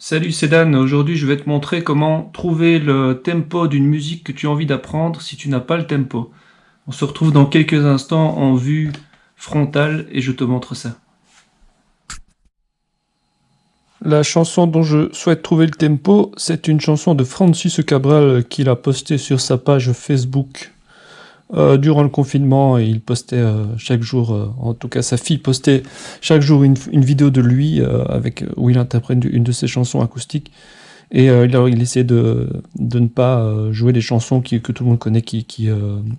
Salut, c'est Dan. Aujourd'hui, je vais te montrer comment trouver le tempo d'une musique que tu as envie d'apprendre si tu n'as pas le tempo. On se retrouve dans quelques instants en vue frontale et je te montre ça. La chanson dont je souhaite trouver le tempo, c'est une chanson de Francis Cabral qu'il a postée sur sa page Facebook euh, durant le confinement, il postait euh, chaque jour, euh, en tout cas sa fille postait chaque jour une, vidéo de lui avec, où il interprète une de ses chansons acoustiques. Et alors, il essaie de, de ne pas jouer les chansons que tout le monde connaît, qui, qui,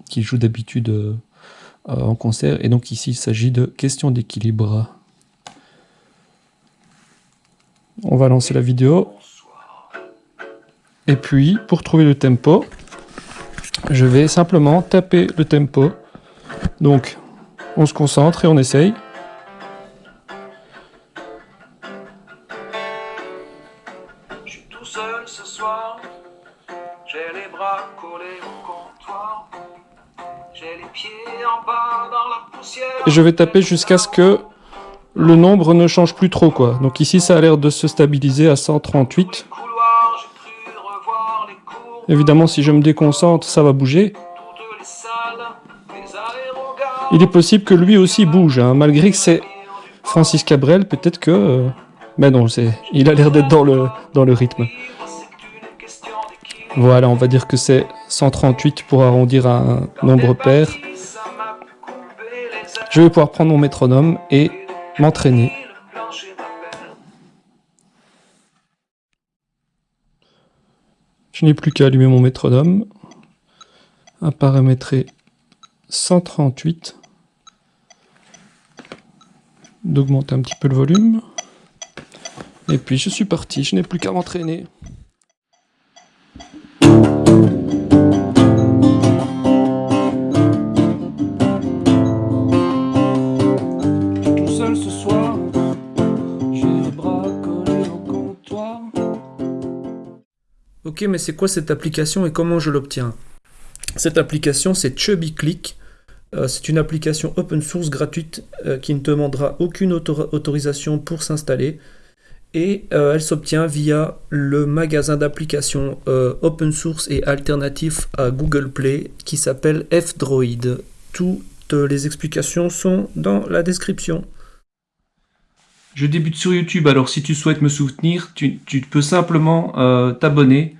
qui joue d'habitude en concert. Et donc ici, il s'agit de question d'équilibre. On va lancer la vidéo. Et puis, pour trouver le tempo, je vais simplement taper le tempo. Donc, on se concentre et on essaye. Je suis tout seul ce soir, j'ai les bras collés au comptoir, j'ai les pieds en bas dans la poussière. Et je vais taper jusqu'à ce que le nombre ne change plus trop quoi. Donc ici ça a l'air de se stabiliser à 138. Évidemment, si je me déconcentre, ça va bouger. Il est possible que lui aussi bouge, hein, malgré que c'est Francis Cabrel, peut-être que... Euh, mais non, il a l'air d'être dans le, dans le rythme. Voilà, on va dire que c'est 138 pour arrondir à un nombre pair. Je vais pouvoir prendre mon métronome et m'entraîner. Je n'ai plus qu'à allumer mon métronome, à paramétrer 138, d'augmenter un petit peu le volume, et puis je suis parti, je n'ai plus qu'à m'entraîner. Ok, mais c'est quoi cette application et comment je l'obtiens? Cette application, c'est Chubby Click. Euh, c'est une application open source gratuite euh, qui ne demandera aucune autorisation pour s'installer. Et euh, elle s'obtient via le magasin d'applications open source et alternatif à Google Play qui s'appelle F-Droid. Toutes les explications sont dans la description. Je débute sur YouTube, alors si tu souhaites me soutenir, tu, tu peux simplement t'abonner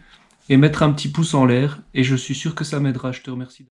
et mettre un petit pouce en l'air, et je suis sûr que ça m'aidera, je te remercie.